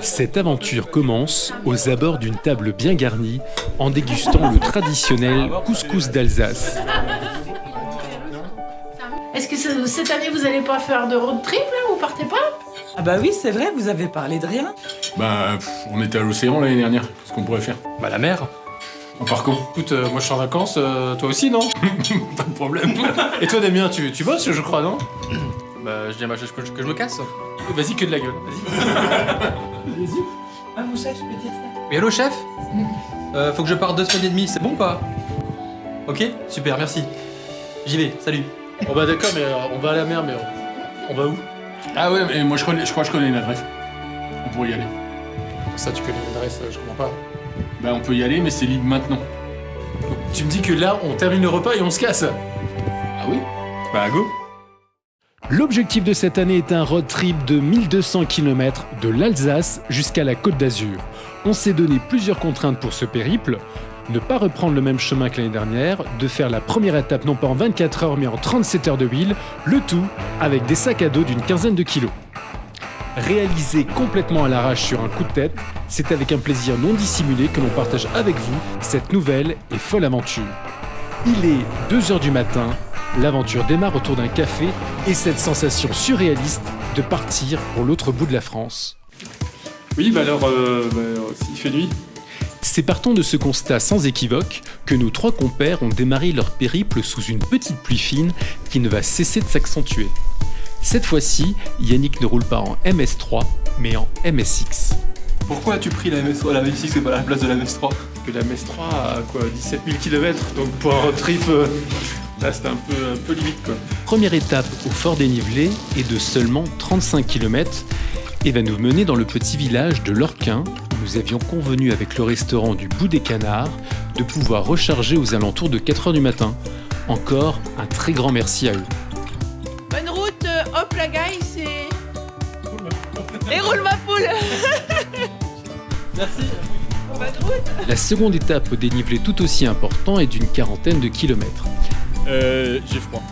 Cette aventure commence aux abords d'une table bien garnie en dégustant le traditionnel couscous d'Alsace. Est-ce que ce- cette année vous allez pas faire de road trip là Vous partez pas? Ah bah oui, c'est vrai, vous avez parlé de rien. Bah, pff, on était à l'océan l'année dernière. Qu'est-ce qu'on pourrait faire Bah la mer. En parcours Écoute, euh, moi je suis en vacances, euh, toi aussi non? Pas de problème. Et toi Damien, tu, tu bosses je crois, non? Bah je dis à ma chef que, je- que je me casse. Vas-y que de la gueule, vas-y. Ah mon chef, je peux dire ça Oui allô chef? Euh, Faut que je parte deux semaines et demie, c'est bon ou pas? Ok Super, merci. J'y vais, salut. Bon bah d'accord, mais euh, on va à la mer, mais on, on va où? Ah ouais, mais moi je, connais, je crois que je connais une adresse. On pourrait y aller. Ça tu connais l'adresse, euh, je comprends pas. Bah, on peut y aller, mais c'est libre maintenant. Tu me dis que là on termine le repas et on se casse Ah oui? Bah go L'objectif de cette année est un road trip de 1200 km de l'Alsace jusqu'à la Côte d'Azur. On s'est donné plusieurs contraintes pour ce périple. Ne pas reprendre le même chemin que l'année dernière, de faire la première étape non pas en 24 heures mais en 37 heures de huile, le tout avec des sacs à dos d'une quinzaine de kilos. Réalisé complètement à l'arrache sur un coup de tête, c'est avec un plaisir non dissimulé que l'on partage avec vous cette nouvelle et folle aventure. Il est 2h du matin, l'aventure démarre autour d'un café et cette sensation surréaliste de partir pour l'autre bout de la France. Oui bah alors, euh, bah, s'il fait nuit. C'est partant de ce constat sans équivoque que nos trois compères ont démarré leur périple sous une petite pluie fine qui ne va cesser de s'accentuer. Cette fois-ci, Yannick ne roule pas en MS3, mais en MSX. Pourquoi as-tu pris la MS3 La MS6 c'est pas la place de la MS3 Que la MS3 a quoi 17 000 km, donc pour un road trip, euh, là c'était un peu, un peu limite quoi. Première étape au fort dénivelé est de seulement 35 km et va nous mener dans le petit village de Lorquin où nous avions convenu avec le restaurant du Bout des Canards de pouvoir recharger aux alentours de 4h du matin. Encore un très grand merci à eux. Bonne route, euh, hop la guys et... Et roule ma poule Merci Bonne route La seconde étape au dénivelé tout aussi important est d'une quarantaine de kilomètres. Euh, j'ai froid.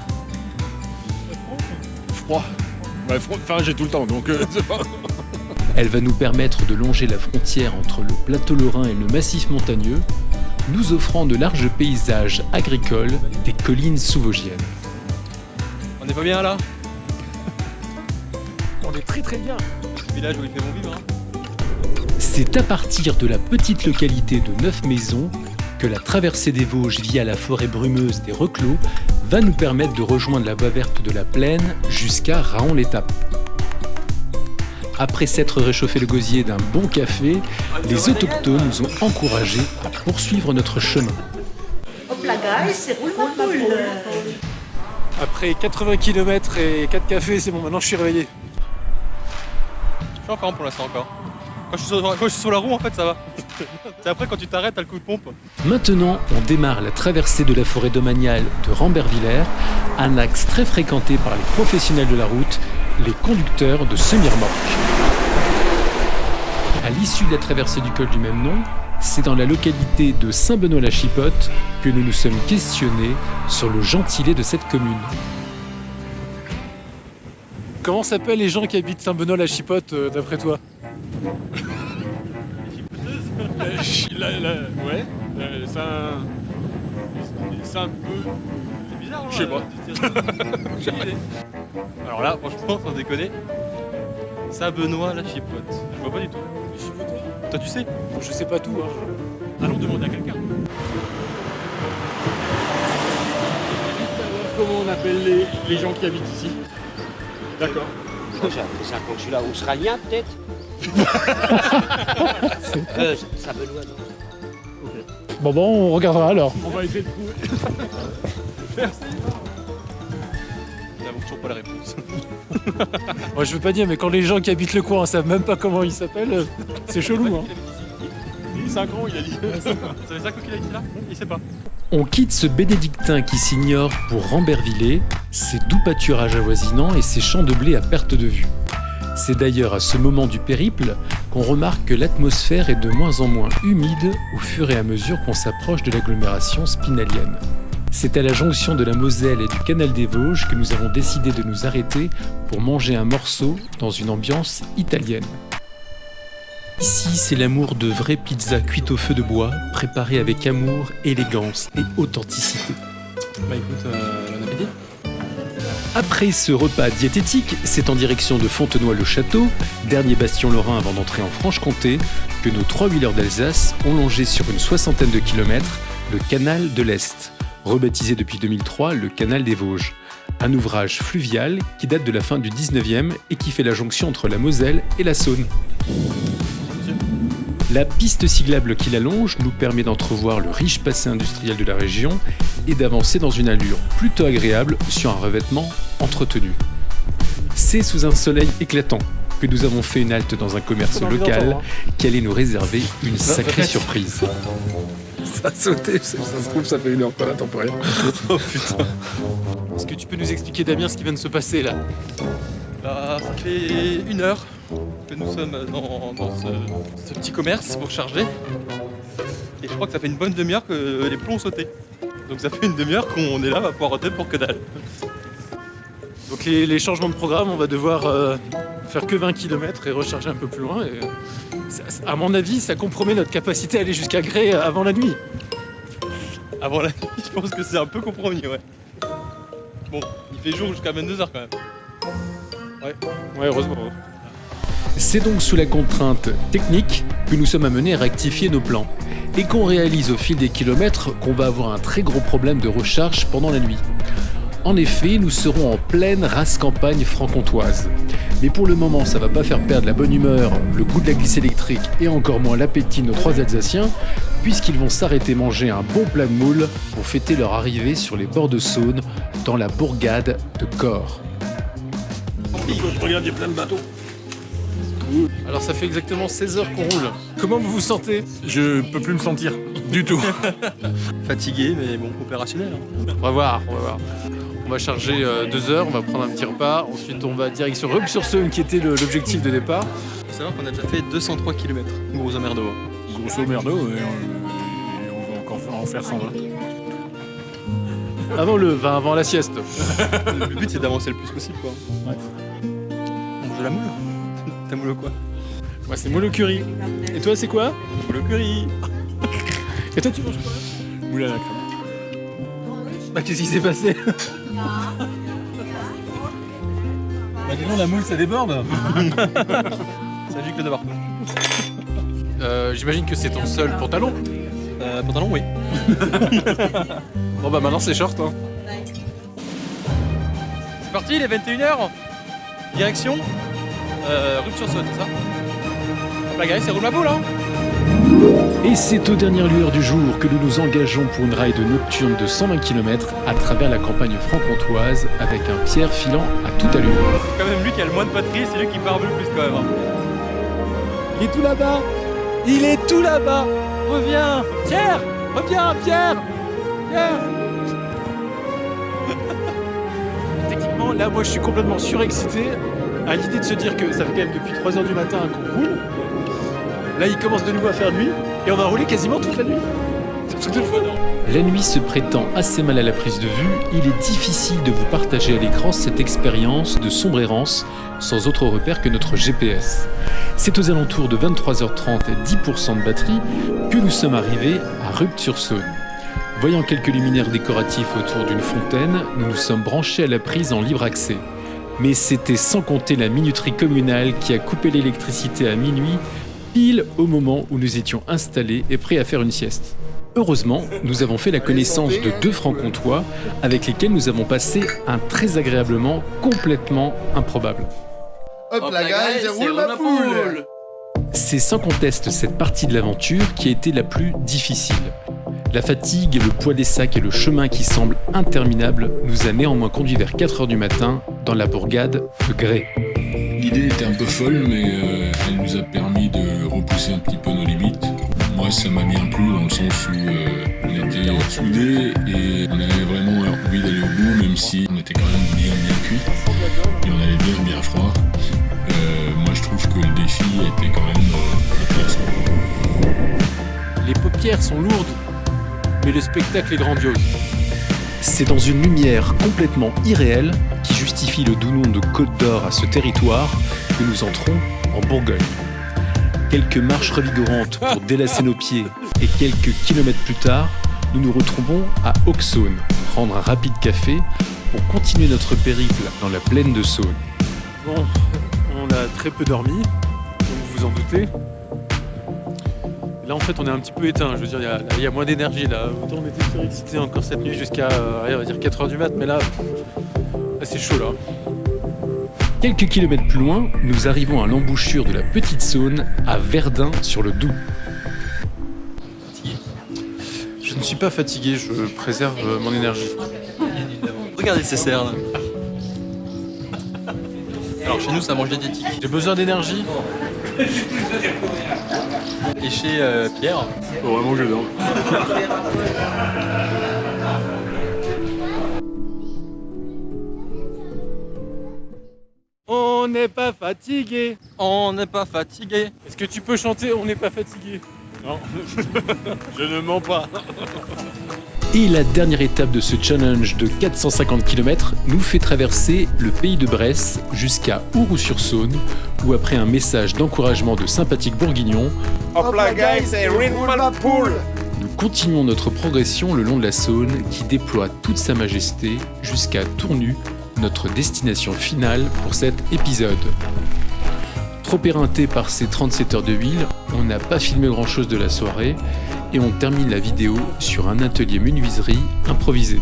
Froid. Ouais, froid. Enfin, j'ai tout le temps, donc euh, pas- Elle va nous permettre de longer la frontière entre le plateau lorrain et le massif montagneux, nous offrant de larges paysages agricoles des collines sous-vosgiennes. On est pas bien là? On est très très bien Le village où il fait bon vivre hein C'est à partir de la petite localité de Neuf Maisons que la traversée des Vosges via la forêt brumeuse des Reclos va nous permettre de rejoindre la voie verte de la plaine jusqu'à Raon-l'Étape. Après s'être réchauffé le gosier d'un bon café, les autochtones nous ont encouragés à poursuivre notre chemin. Après 80 km et 4 cafés, c'est bon, maintenant je suis réveillé. Je suis en forme pour l'instant encore. Quand je, suis sur, quand je suis sur la roue, en fait, ça va. C'est après, quand tu t'arrêtes, t'as le coup de pompe. Maintenant, on démarre la traversée de la forêt domaniale de Rambervillers, un axe très fréquenté par les professionnels de la route, les conducteurs de semi-remorques. À l'issue de la traversée du col du même nom, c'est dans la localité de Saint-Benoît-la-Chipote que nous nous sommes questionnés sur le gentilé de cette commune. Comment s'appellent les gens qui habitent Saint-Benoît-la-Chipote, euh, d'après toi? Euh, là, là, ouais. euh, c'est un. C'est un peu. C'est bizarre, hein Je sais pas. J'ai. Alors là, franchement, sans déconner, Saint-Benoît, la chipote. Je vois pas du tout. Toi, tu sais Je sais pas tout, hein. Allons demander à quelqu'un. Comment on appelle les, les gens qui habitent ici? D'accord. C'est un consulat australien, peut-être? Euh, ça Benoît, non Bon bon, on regardera alors. On va essayer de trouver. Nous n'avons toujours pas la réponse. Moi je veux pas dire, mais quand les gens qui habitent le coin savent même pas comment il s'appelle, c'est chelou. Hein. Il est 5 ans, il a dit. Ça fait 5 ans qu'il a été là Il sait pas. On quitte ce bénédictin qui s'ignore pour Rambervillers, ses doux pâturages avoisinants et ses champs de blé à perte de vue. C'est d'ailleurs à ce moment du périple qu'on remarque que l'atmosphère est de moins en moins humide au fur et à mesure qu'on s'approche de l'agglomération spinalienne. C'est à la jonction de la Moselle et du canal des Vosges que nous avons décidé de nous arrêter pour manger un morceau dans une ambiance italienne. Ici, c'est l'amour de vraies pizzas cuites au feu de bois, préparées avec amour, élégance et authenticité. Bah écoute, euh. Après ce repas diététique, c'est en direction de Fontenoy-le-Château, dernier bastion lorrain avant d'entrer en Franche-Comté, que nos trois wheelers d'Alsace ont longé sur une soixantaine de kilomètres le canal de l'Est, rebaptisé depuis 2003 le canal des Vosges. Un ouvrage fluvial qui date de la fin du 19e et qui fait la jonction entre la Moselle et la Saône. La piste cyclable qui l'allonge nous permet d'entrevoir le riche passé industriel de la région et d'avancer dans une allure plutôt agréable sur un revêtement entretenu. C'est sous un soleil éclatant que nous avons fait une halte dans un commerce local qui allait nous réserver une sacrée surprise. Ça a sauté, ça se trouve, ça fait une heure qu'on attend pour rien. Oh putain. Est-ce que tu peux nous expliquer, Damien, ce qui vient de se passer là? Bah, ça fait une heure que nous sommes dans, dans ce, ce petit commerce pour charger. Et je crois que ça fait une bonne demi-heure que les plombs ont sauté. Donc ça fait une demi-heure qu'on est là, on va pouvoir roter pour que dalle. Donc les, les changements de programme, on va devoir euh, faire que 20 km et recharger un peu plus loin. Et, ça- à mon avis, ça compromet notre capacité à aller jusqu'à Gré avant la nuit. Avant la nuit, je pense que c'est un peu compromis, ouais. Bon, il fait jour jusqu'à 22h quand même. Ouais, heureusement. C'est donc sous la contrainte technique que nous sommes amenés à rectifier nos plans et qu'on réalise au fil des kilomètres qu'on va avoir un très gros problème de recharge pendant la nuit. En effet, nous serons en pleine race campagne franc-comtoise. Mais pour le moment, ça va pas faire perdre la bonne humeur, le goût de la glisse électrique et encore moins l'appétit de nos trois Alsaciens, puisqu'ils vont s'arrêter manger un bon plat de moule pour fêter leur arrivée sur les bords de Saône dans la bourgade de Corps. Alors ça fait exactement 16 heures qu'on roule. Comment vous vous sentez? Je peux plus me sentir du tout. Fatigué, mais bon, opérationnel. hein. On va voir, on va voir. On va charger euh, deux heures, on va prendre un petit repas, ensuite on va direction Rub-sur-Saône qui était l'objectif de départ. Faut savoir qu'on a déjà fait 203 km, grosso merdo. Grosso merdo, et on, et on va encore en faire 120. Avant le vin, avant la sieste. Le but c'est d'avancer le plus possible quoi. Ouais. On de la moule Ta moule quoi? Moi c'est moule au curry. Et toi c'est quoi Moule au curry Et toi tu manges quoi Moule à la crème. Bah qu'est-ce qui s'est passé Bah dis donc, la moule, ça déborde Ça gicle de partout. euh, J'imagine que c'est ton seul pantalon. Euh, pantalon, oui. Bon bah maintenant c'est short hein. C'est parti, il est 21h. Direction euh, Rue-sur-Saône, c'est ça? La gueule, c'est roule ma boule hein Et c'est aux dernières lueurs du jour que nous nous engageons pour une ride nocturne de 120 km à travers la campagne franc-comtoise avec un Pierre filant à toute allure. C'est quand même lui qui a le moins de batterie, c'est lui qui parle le plus quand même. hein. Il est tout là-bas Il est tout là-bas Reviens Pierre Reviens Pierre Pierre Techniquement, là, moi, je suis complètement surexcité à l'idée de se dire que ça fait quand même depuis 3h du matin qu'on roule. Là, il commence de nouveau à faire nuit et on va rouler quasiment toute la nuit. La nuit se prétend assez mal à la prise de vue, il est difficile de vous partager à l'écran cette expérience de sombre errance sans autre repère que notre GPS. C'est aux alentours de 23h30 et 10% de batterie que nous sommes arrivés à Rupture-Saône. Voyant quelques luminaires décoratifs autour d'une fontaine, nous nous sommes branchés à la prise en libre accès. Mais c'était sans compter la minuterie communale qui a coupé l'électricité à minuit, pile au moment où nous étions installés et prêts à faire une sieste. Heureusement, nous avons fait la connaissance de deux francs-comtois avec lesquels nous avons passé un très agréablement complètement improbable. Hop la guys, roule ma poule C'est sans conteste cette partie de l'aventure qui a été la plus difficile. La fatigue, le poids des sacs et le chemin qui semble interminable nous a néanmoins conduits vers 4h du matin dans la bourgade de Gré. L'idée était un peu folle, mais euh, elle nous a permis repousser un petit peu nos limites. Moi, ça m'a bien plu dans le sens où euh, on était soudés et on avait vraiment envie d'aller au bout, même si on était quand même bien bien cuit et on avait bien bien froid. Euh, moi, je trouve que le défi était quand même euh, intéressant. Les paupières sont lourdes, mais le spectacle est grandiose. C'est dans une lumière complètement irréelle qui justifie le doux nom de Côte d'Or à ce territoire que nous entrons en Bourgogne. Quelques marches revigorantes pour délasser nos pieds et quelques kilomètres plus tard, nous nous retrouvons à Auxonne, prendre un rapide café pour continuer notre périple dans la plaine de Saône. Bon, on a très peu dormi, comme vous vous en doutez. Là en fait on est un petit peu éteint, je veux dire il y a- il y, a moins d'énergie là. Autant on était surexcité encore cette nuit jusqu'à euh, allez, on va dire 4h du mat, mais là, là, c'est chaud là. Quelques kilomètres plus loin, nous arrivons à l'embouchure de la Petite Saône à Verdun sur le Doubs. Je ne suis pas fatigué, je préserve mon énergie. Regardez ces cerfs là. Alors chez nous ça mange diététique. J'ai besoin d'énergie. Et chez euh, Pierre, Faut vraiment que je dorme. On n'est pas fatigué. on n'est pas fatigué. Est-ce que tu peux chanter On n'est pas fatigué? Non, je ne mens pas. Et la dernière étape de ce challenge de 450 km nous fait traverser le pays de Bresse jusqu'à Ouroux-sur-Saône, où après un message d'encouragement de sympathiques bourguignons, Hop là, guys, et Liverpool nous continuons notre progression le long de la Saône qui déploie toute sa majesté jusqu'à Tournu, notre destination finale pour cet épisode. Trop éreinté par ces 37 heures de huile, on n'a pas filmé grand chose de la soirée et on termine la vidéo sur un atelier menuiserie improvisé.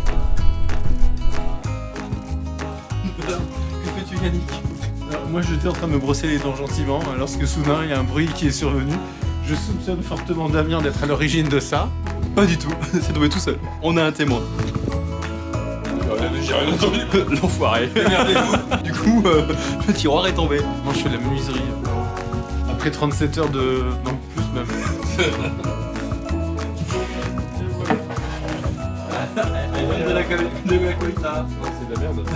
Que fais-tu Yannick Alors, Moi j'étais en train de me brosser les dents gentiment lorsque soudain il y a un bruit qui est survenu. Je soupçonne fortement Damien d'être à l'origine de ça. Pas du tout, c'est tombé tout seul. On a un témoin. J'ai rien entendu. L'enfoiré. du coup, euh, le tiroir est tombé. Moi je fais de la menuiserie. Après 37 heures de... Non, plus même. de la, de la colita. C'est de la merde.